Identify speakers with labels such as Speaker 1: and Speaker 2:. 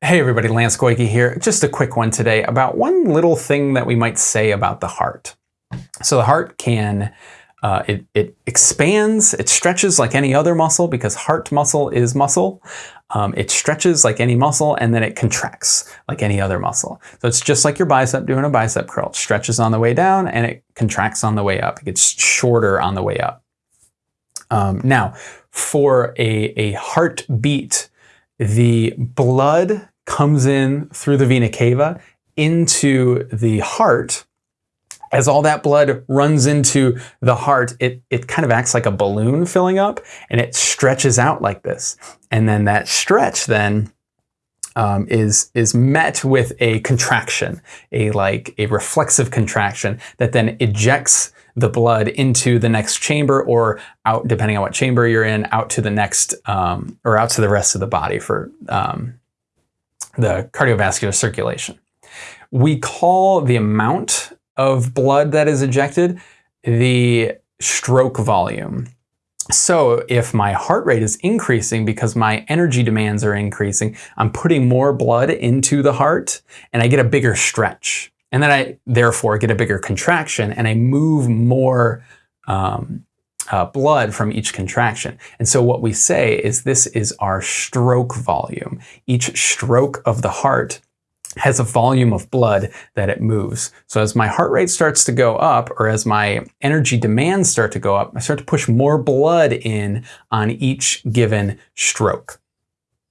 Speaker 1: Hey everybody, Lance Goyke here. Just a quick one today about one little thing that we might say about the heart. So the heart can, uh, it, it expands, it stretches like any other muscle because heart muscle is muscle. Um, it stretches like any muscle and then it contracts like any other muscle. So it's just like your bicep doing a bicep curl. It stretches on the way down and it contracts on the way up. It gets shorter on the way up. Um, now, for a, a heartbeat, the blood comes in through the vena cava into the heart. As all that blood runs into the heart, it, it kind of acts like a balloon filling up and it stretches out like this. And then that stretch then um, is is met with a contraction, a like a reflexive contraction that then ejects the blood into the next chamber or out, depending on what chamber you're in, out to the next um, or out to the rest of the body for um, the cardiovascular circulation. We call the amount of blood that is ejected the stroke volume. So if my heart rate is increasing because my energy demands are increasing, I'm putting more blood into the heart and I get a bigger stretch. And then I therefore get a bigger contraction and I move more um, uh, blood from each contraction. And so what we say is this is our stroke volume. Each stroke of the heart has a volume of blood that it moves. So as my heart rate starts to go up or as my energy demands start to go up, I start to push more blood in on each given stroke.